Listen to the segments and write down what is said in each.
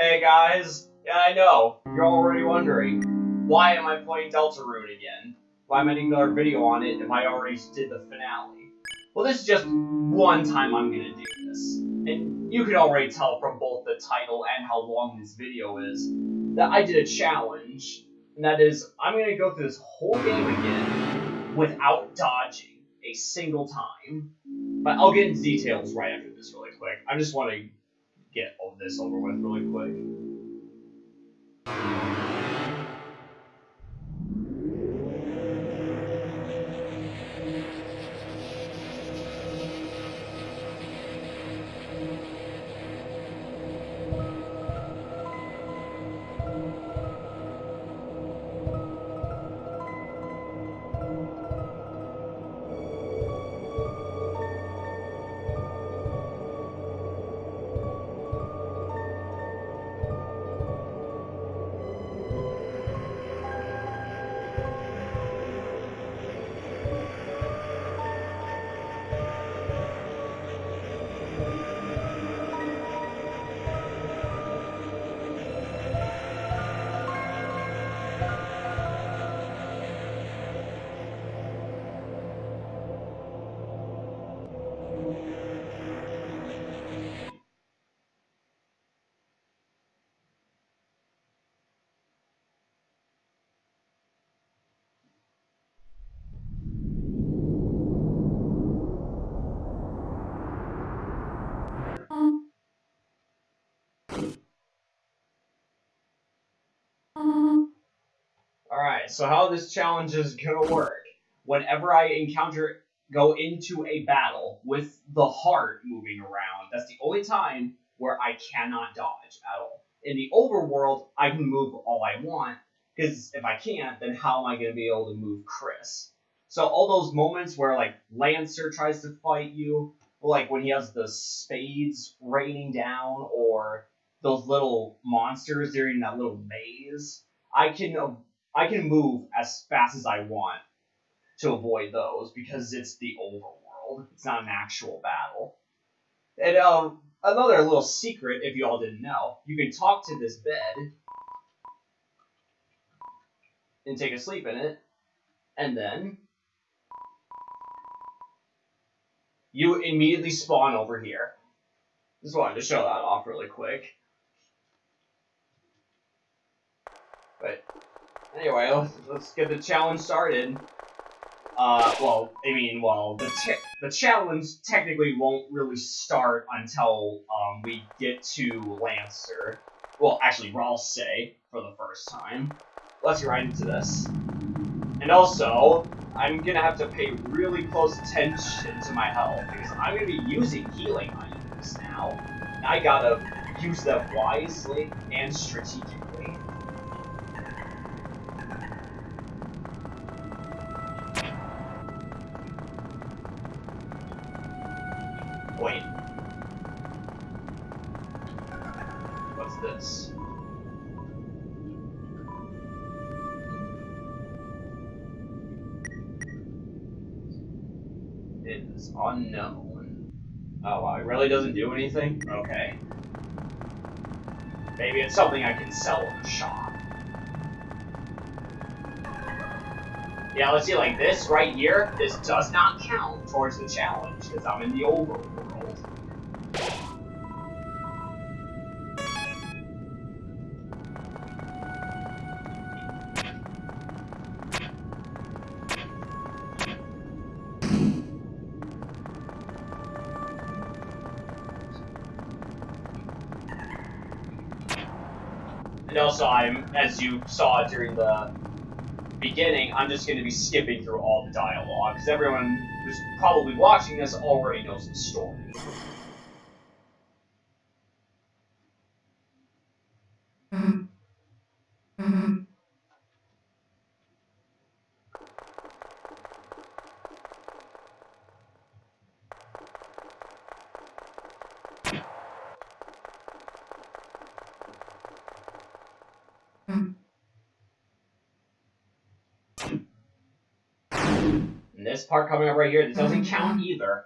Hey guys, yeah I know, you're already wondering, why am I playing Deltarune again? Why am I making another video on it if I already did the finale? Well this is just one time I'm gonna do this. And you can already tell from both the title and how long this video is, that I did a challenge. And that is, I'm gonna go through this whole game again without dodging a single time. But I'll get into details right after this really quick. I just want to get all this over with really quick. Alright, so how this challenge is gonna work. Whenever I encounter, go into a battle with the heart moving around, that's the only time where I cannot dodge at all. In the overworld, I can move all I want, because if I can't, then how am I to be able to move Kris? So all those moments where, like, Lancer tries to fight you, like when he has the spades raining down, or those little monsters during that little maze, I can I can move as fast as I want to avoid those because it's the overworld. It's not an actual battle. And um, another little secret, if you all didn't know, you can talk to this bed and take a sleep in it, and then you immediately spawn over here. Just wanted to show that off really quick. But anyway, let's, get the challenge started. Uh, well, I mean, well, the the challenge technically won't really start until um, we get to Lancer. Well, actually, Ralsei for the first time. Let's get right into this. And also, I'm gonna have to pay really close attention to my health because I'm gonna be using healing items now. I gotta use them wisely and strategically. Really doesn't do anything? Okay. Maybe it's something I can sell in shop. Yeah, let's see, like this right here, this does not count towards the challenge, because I'm in the overworld. Also, I'm, as you saw during the beginning, I'm just going to be skipping through all the dialogue, because everyone who's probably watching this already knows the story. And this part coming up right here, this doesn't mm-hmm. count either.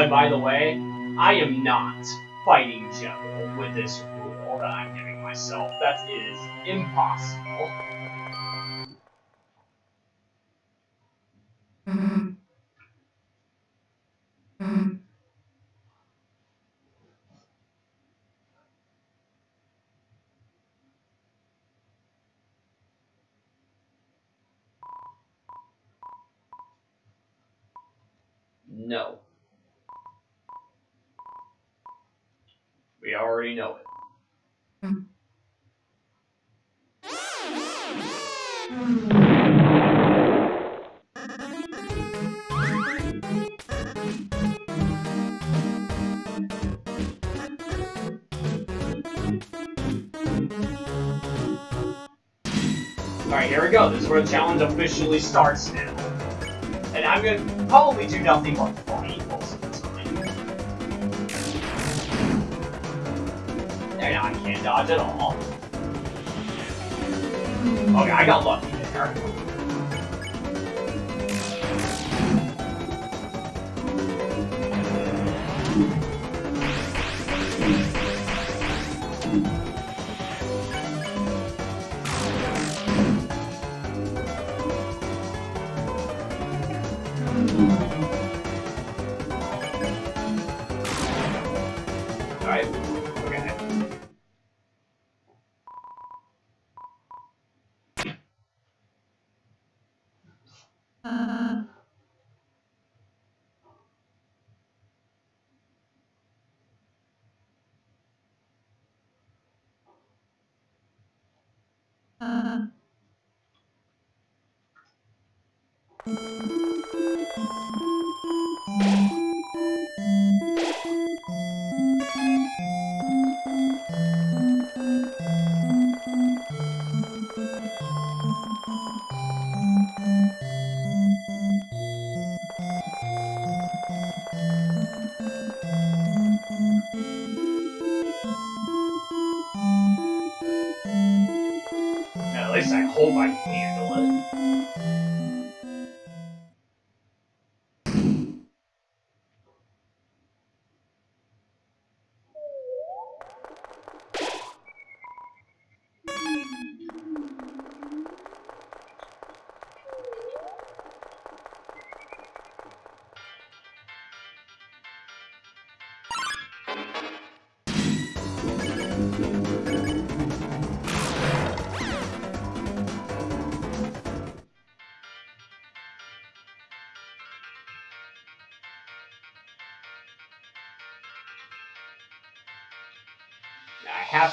And by the way, I am not fighting Joe with this rule that I'm giving myself. That is impossible. Here we go. This is where the challenge officially starts now. And I'm gonna probably do nothing but fight most of the time. And I can't dodge at all. Okay, I got lucky there. Least I hope I can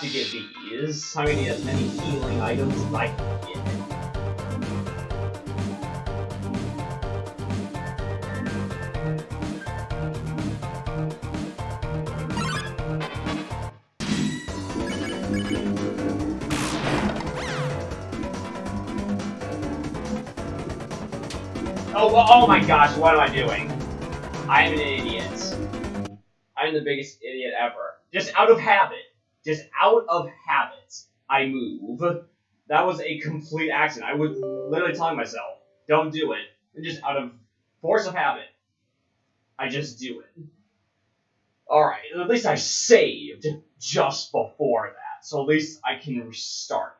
to get these. I'm gonna need as many healing items as I can get. Oh, oh my gosh, what am I doing? I am an idiot. I'm the biggest idiot ever. Just out of habit. Out of habit, I move. That was a complete accident. I was literally telling myself, don't do it. And just out of force of habit, I just do it. Alright, at least I saved just before that. So at least I can restart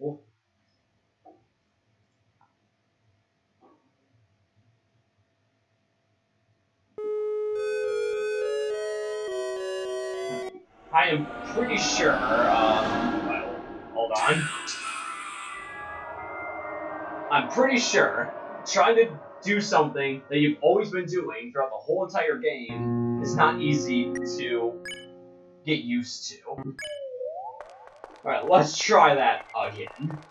now. I am pretty sure, uh, well, hold on. I'm pretty sure trying to do something that you've always been doing throughout the whole entire game is not easy to get used to. Alright, let's try that again.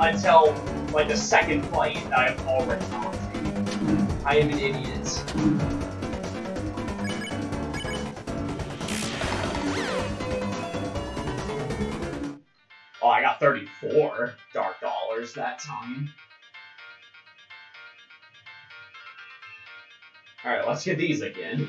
Until, like, the second fight that I've already lost. I am an idiot. Oh, I got 34 Dark Dollars that time. Alright, let's get these again.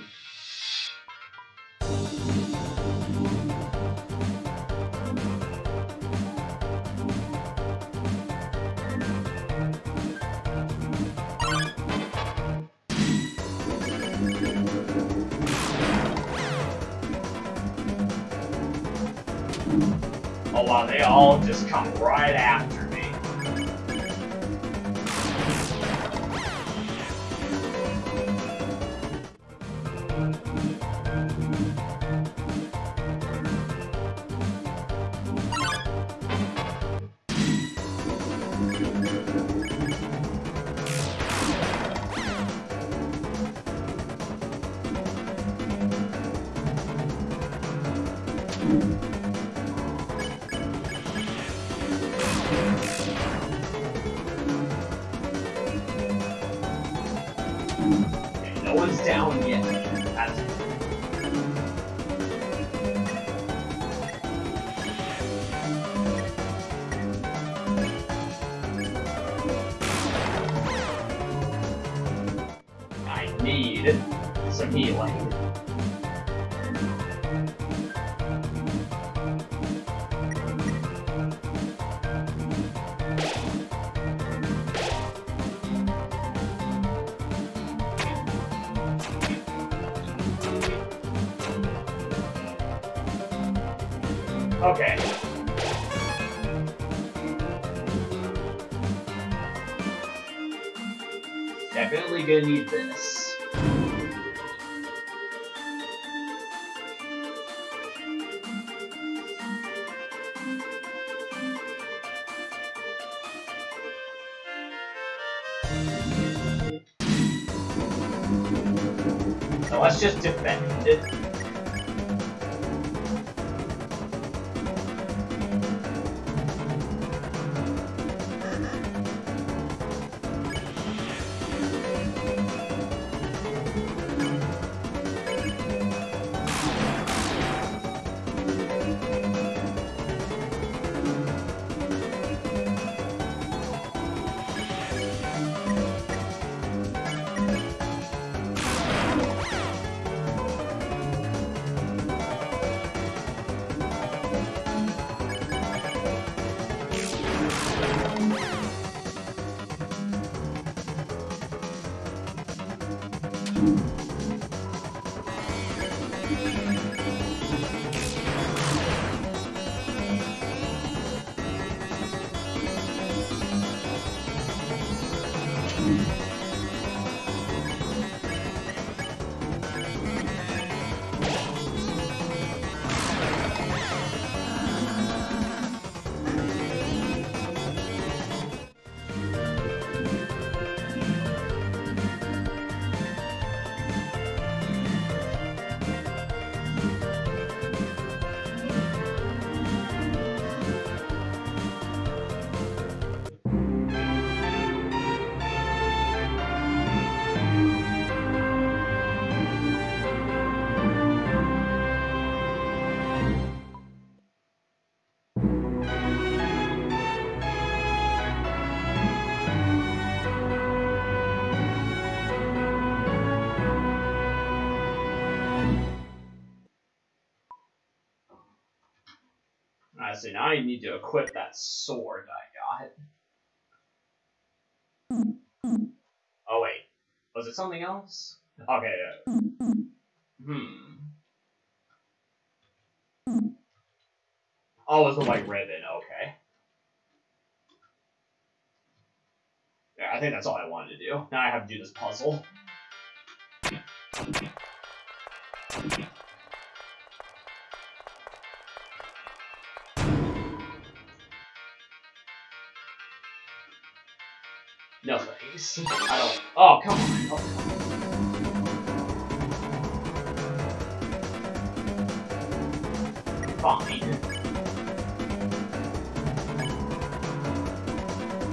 Wow, they all just come right after Okay. Definitely gonna need this. To equip that sword I got. Oh wait, was it something else? Okay. uh, Hmm. Oh, it was white ribbon. Okay. Yeah, I think that's all I wanted to do. Now I have to do this puzzle. Oh, come on. Oh, Fine.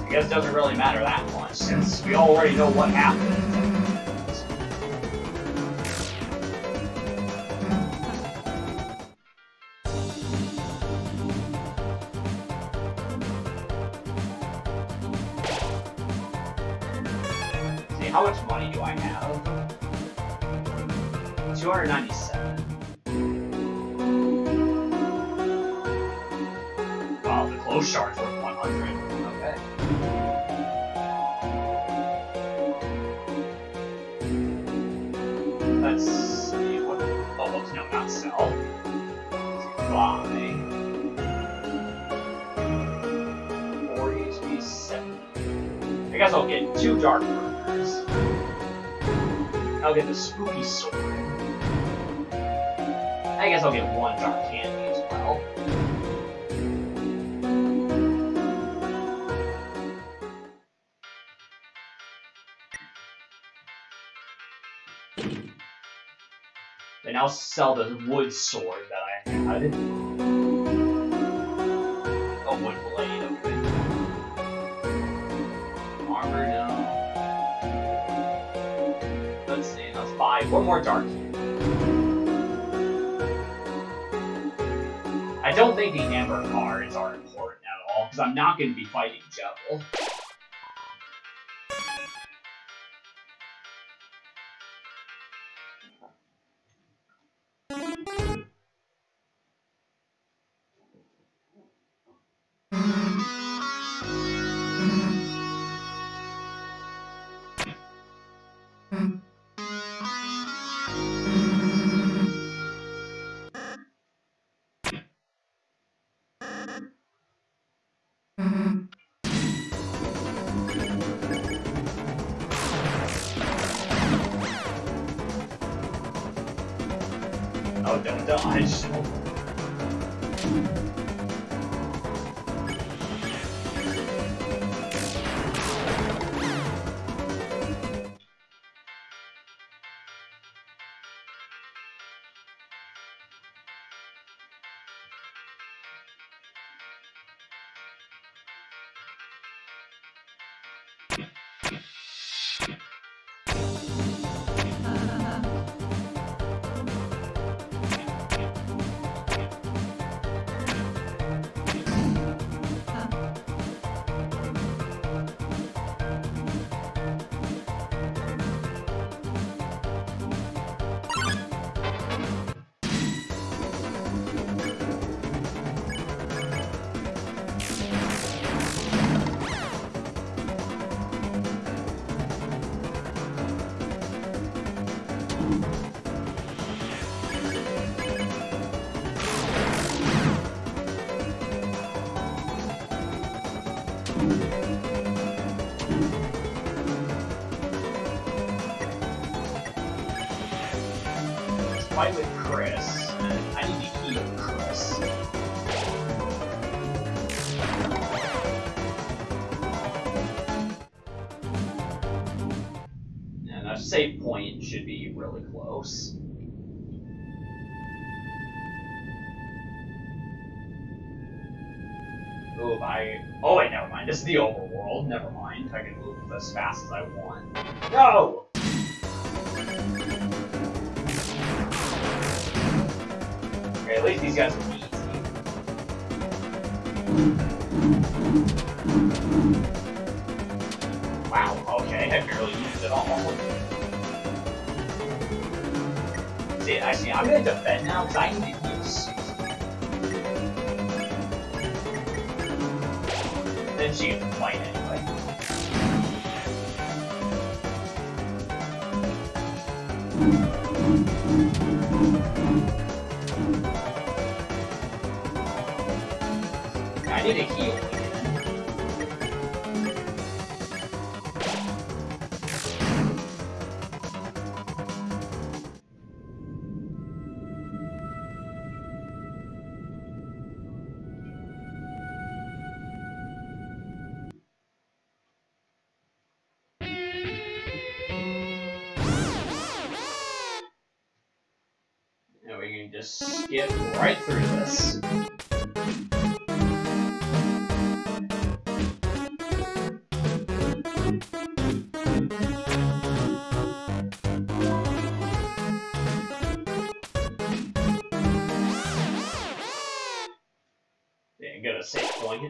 I guess it doesn't really matter that much since we already know what happened. Two dark burgers. I'll get the spooky sword. I guess I'll get one dark candy as well. And I'll sell the wood sword that I had. Let's one more dark. I don't think the amber cards are important at all, because I'm not going to be fighting Jevil. Really close. Ooh, I. Oh wait, never mind. This is the overworld. Never mind. I can move as fast as I want. No! Okay, at least these guys are easy. Wow, okay, I barely used it all. See, I see, I'm gonna defend now because I need to Susie. Then she can fight anyway. I need to heal skip right through this. Yeah, get a safe point.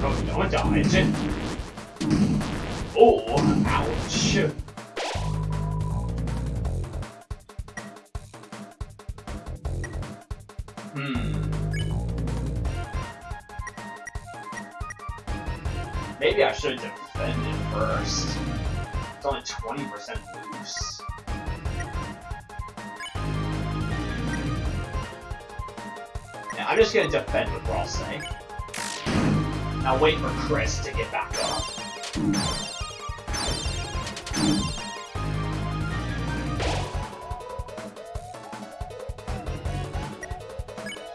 Oh, dodge. Oh, ouch. Hmm. Maybe I should defend it first. It's only 20% loose. I'm just gonna defend with Ross Now wait for Kris to get back up.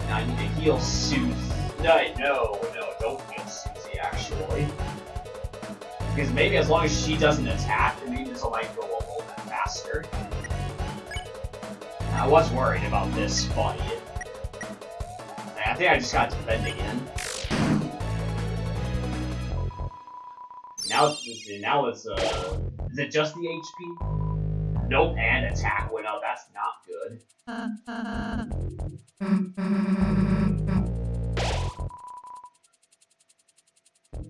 Now I need to heal Susie. No, no, no, don't heal Susie, actually. Because maybe as long as she doesn't attack, maybe this will might go a little bit faster. I was worried about this fight. I think I just got to defend again. Now, now it's, uh, is it just the HP? Nope, and attack went up, that's not good.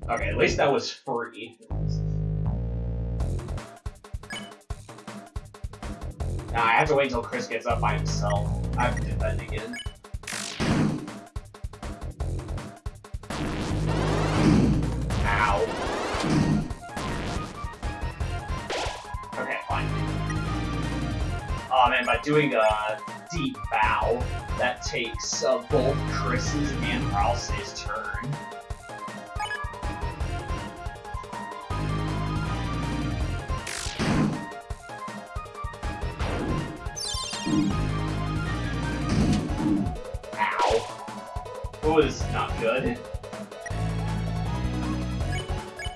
Okay, at least that was free. Now I have to wait until Kris gets up by himself. I have to defend again. Man, by doing a deep bow, that takes uh, both Kris's and Rouse's turn. Ow. Oh, this is not good.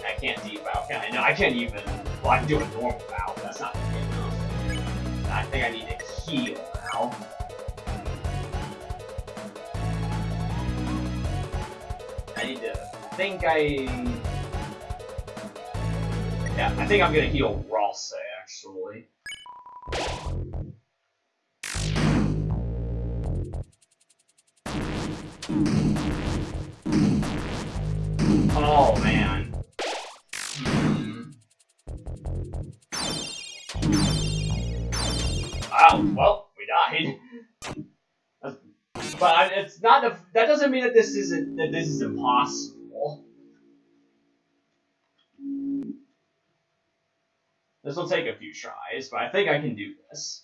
I can't deep bow, can I? No, I can't even. Well, I can do a normal bow, but that's not good enough. I think I need heal now. Er I need to think I... Yeah, I think I'm gonna heal Rosse, doesn't mean that this isn't that this is impossible. This will take a few tries, but I think I can do this.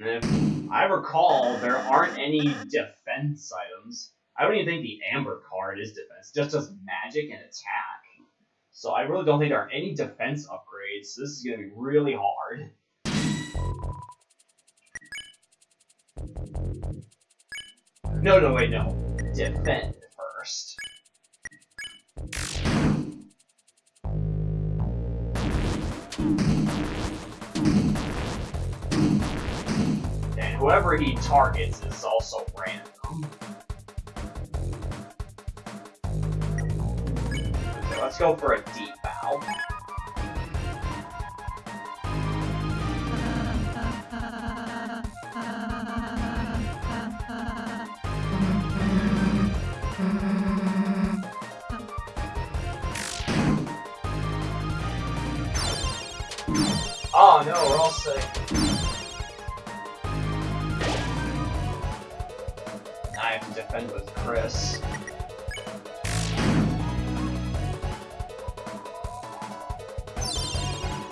And if I recall, there aren't any defense items. I don't even think the Amber card is defense. It just does magic and attack. So I really don't think there are any defense upgrades. So this is going to be really hard. No, no, wait, no. Defend first. Whoever he targets is also random. Let's go for a deep bow. Oh no, we're all sick. I can defend with Kris.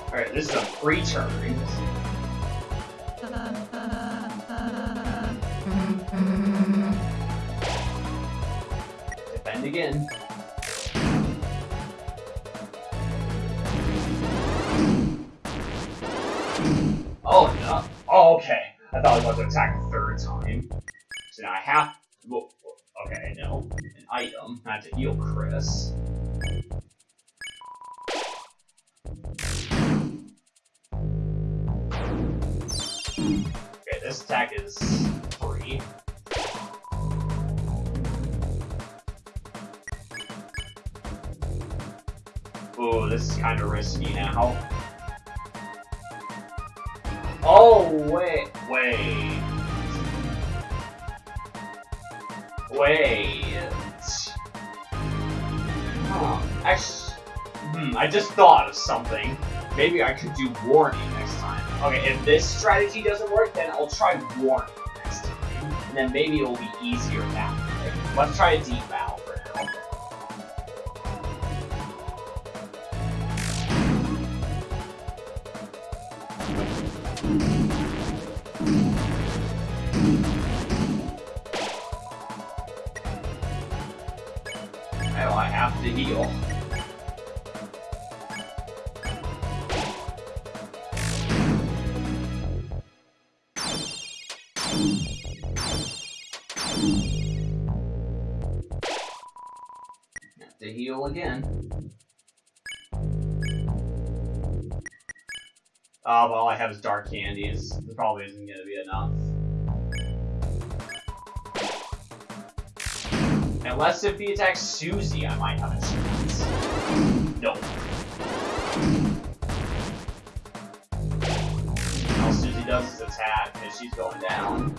Alright, this is a free turn. Defend again. Heal Kris. I could do warning next time. Okay, if this strategy doesn't work, then I'll try warning next time. And then maybe it'll be easier that way. Let's try a deep bow. heal. Have to heal again. Oh, but all I have is dark candies. This probably isn't gonna be enough. Unless if he attacks Susie, I might have a chance. Nope. All Susie does is attack, and she's going down.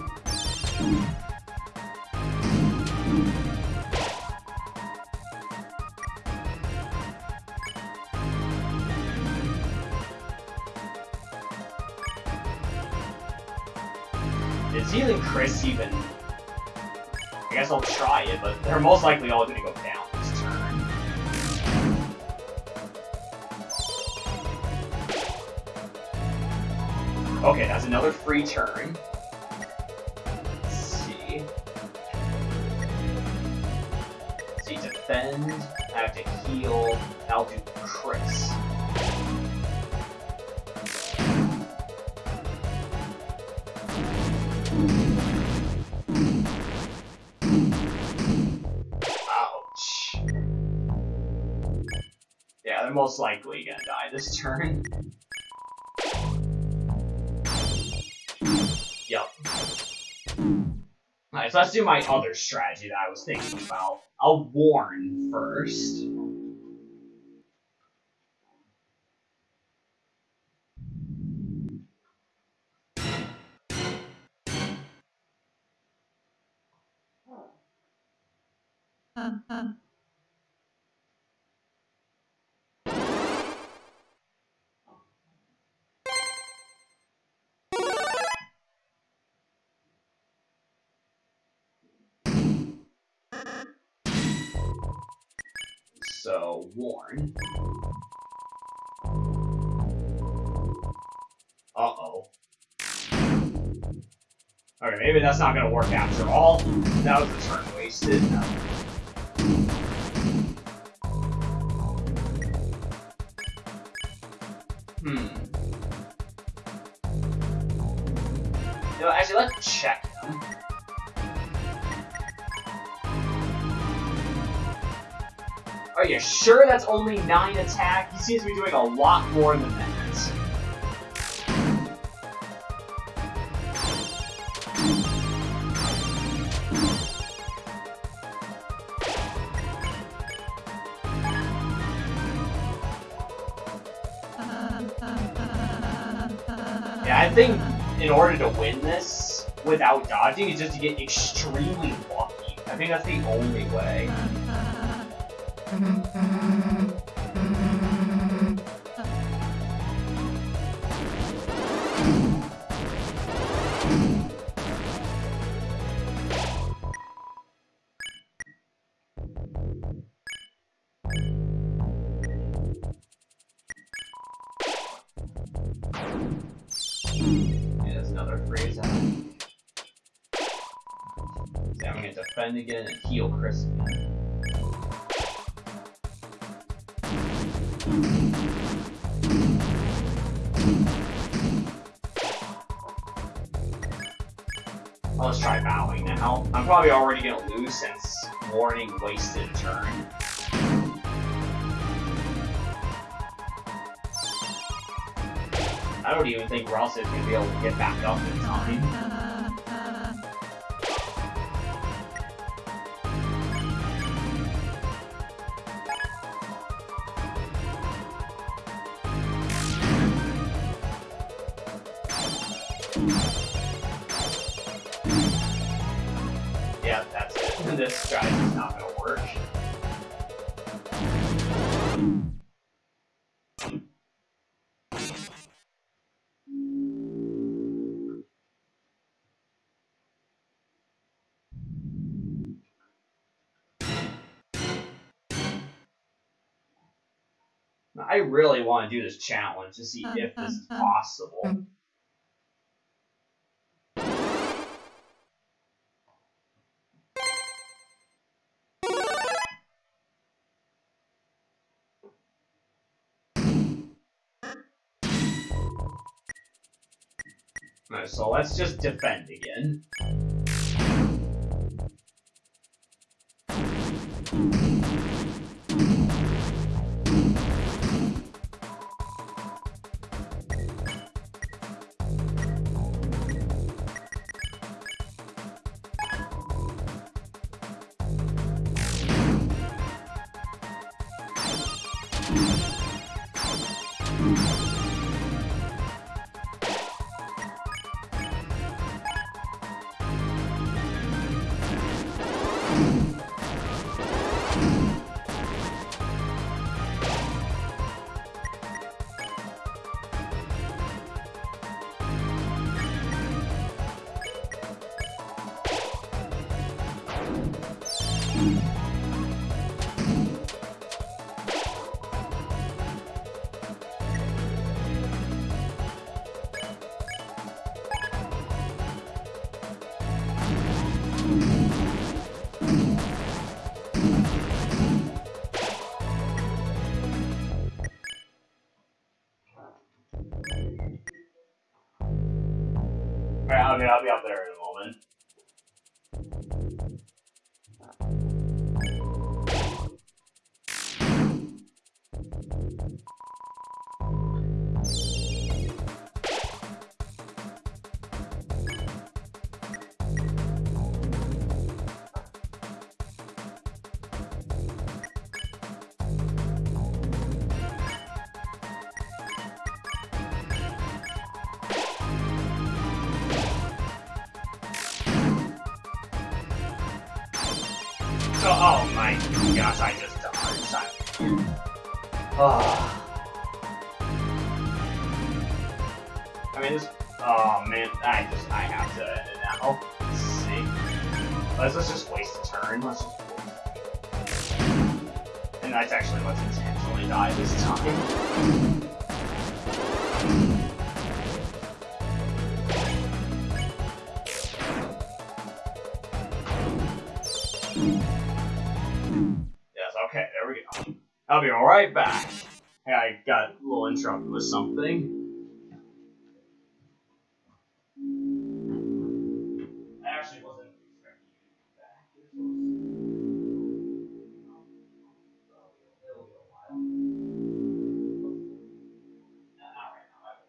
Kris even I guess I'll try it, but they're most likely all gonna go down this turn. Okay, that's another free turn. Let's see. Defend, I have to heal, I'll do Kris. Most likely gonna die this turn. Yep. Alright, so let's do my other strategy that I was thinking about. I'll warn first. So warn. Uh-oh. Okay, maybe that's not gonna work after all. That was a turn wasted. No. Are you sure that's only 9 attack? He seems to be doing a lot more than that. Yeah, I think in order to win this without dodging is just to get extremely lucky. I think that's the only way. Again and heal Kris again. Let's try bowing now. I'm probably already gonna lose since warning wasted turn. I don't even think Ross is gonna be able to get back up in time. Really want to do this challenge to see if this is uh-huh. possible. Alright, so let's just defend again. Up there in a moment. I'll be right back. Hey, I got a little interrupted with something. I actually wasn't expecting you to be back. It'll be a while. Not right now, I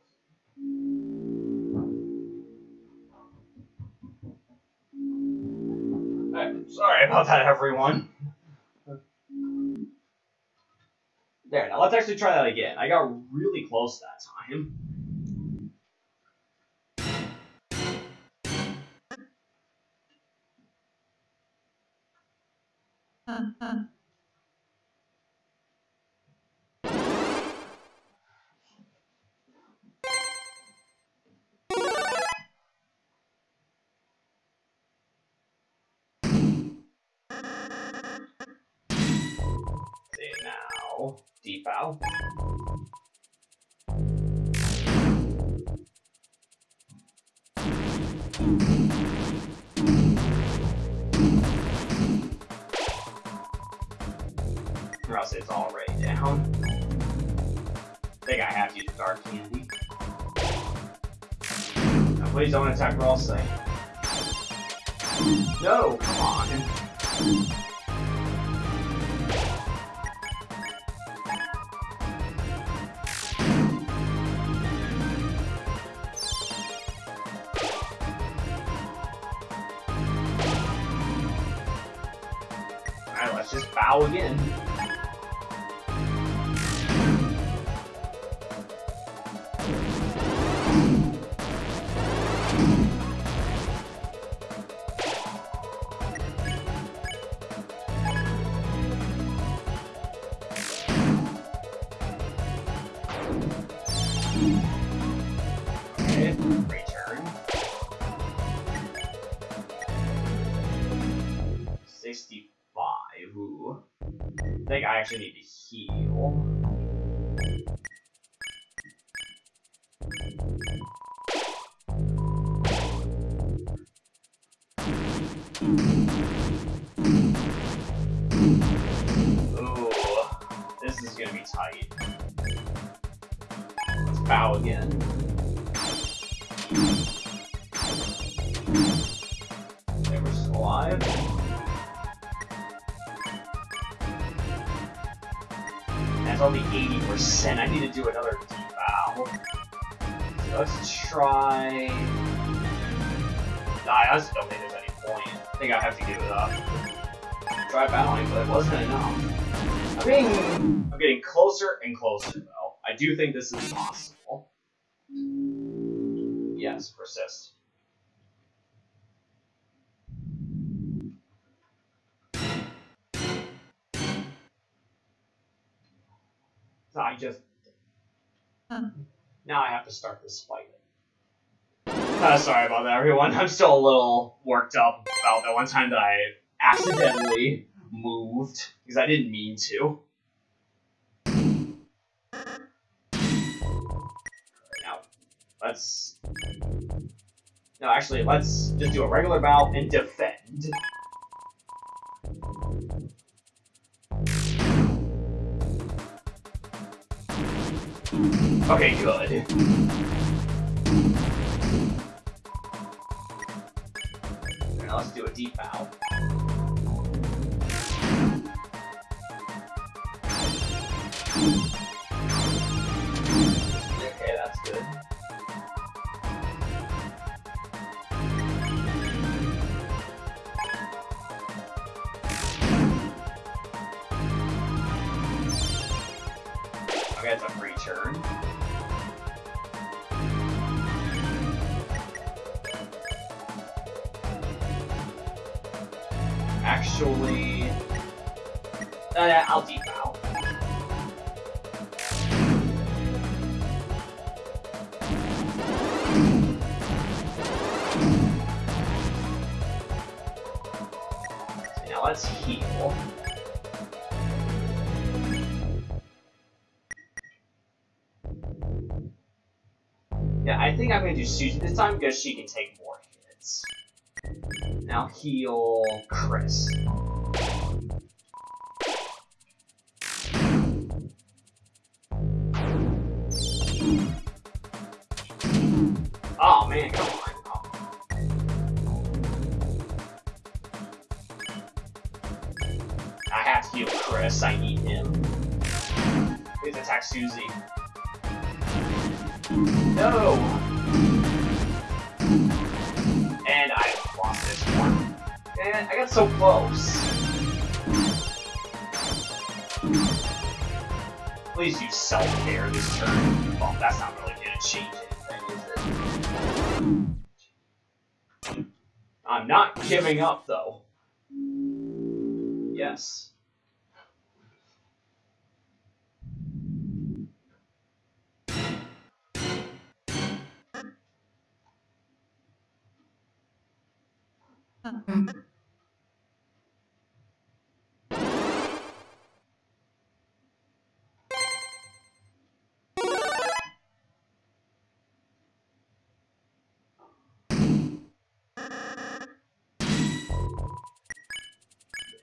will. Alright, Sorry about that, everyone. Let's actually try that again. I got really close that time. Please don't attack Ralsei. No, come on. Alright, let's just bow again. Enough. I'm getting, I'm getting closer and closer, though. I do think this is possible. Yes, persist. So I just... Now I have to start this fight. Uh, sorry about that, everyone. I'm still a little worked up about that one time that I accidentally moved, because I didn't mean to. Now, let's... No, actually, let's just do a regular bow and defend. Okay, good. Now let's do a deep bow. Actually, uh, I'll deep bow. Now let's heal. Yeah, I think I'm gonna do Susie this time because she can take more. Now heal Kris. This turn. Well, that's not really gonna change anything, is it? I'm not giving up, though. Yes.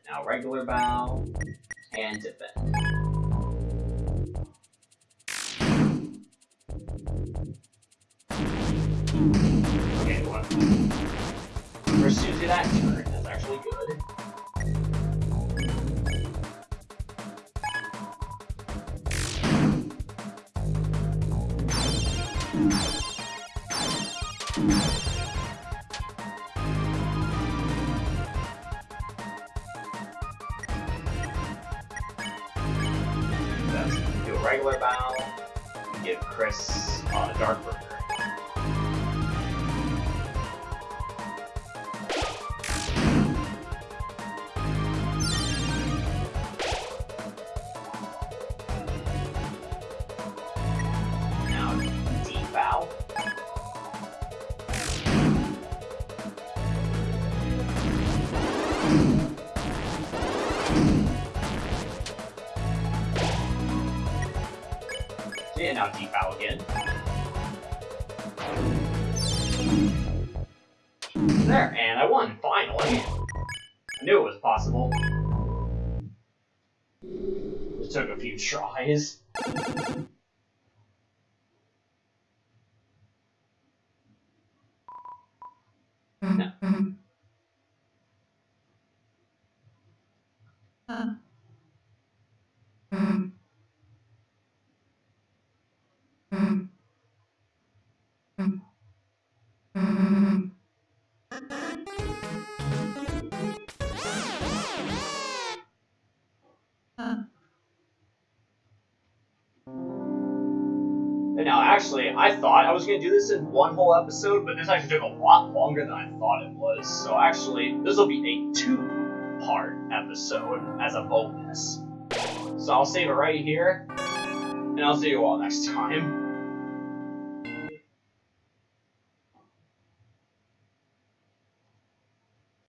Now regular bow and defend. Okay, one. First using that turn, that's actually good. Now bow again. There, and I won, finally. I knew it was possible. It took a few tries. Was going to do this in one whole episode, but this actually took a lot longer than I thought it was. So actually, this will be a two-part episode as a bonus. So I'll save it right here, and I'll see you all next time.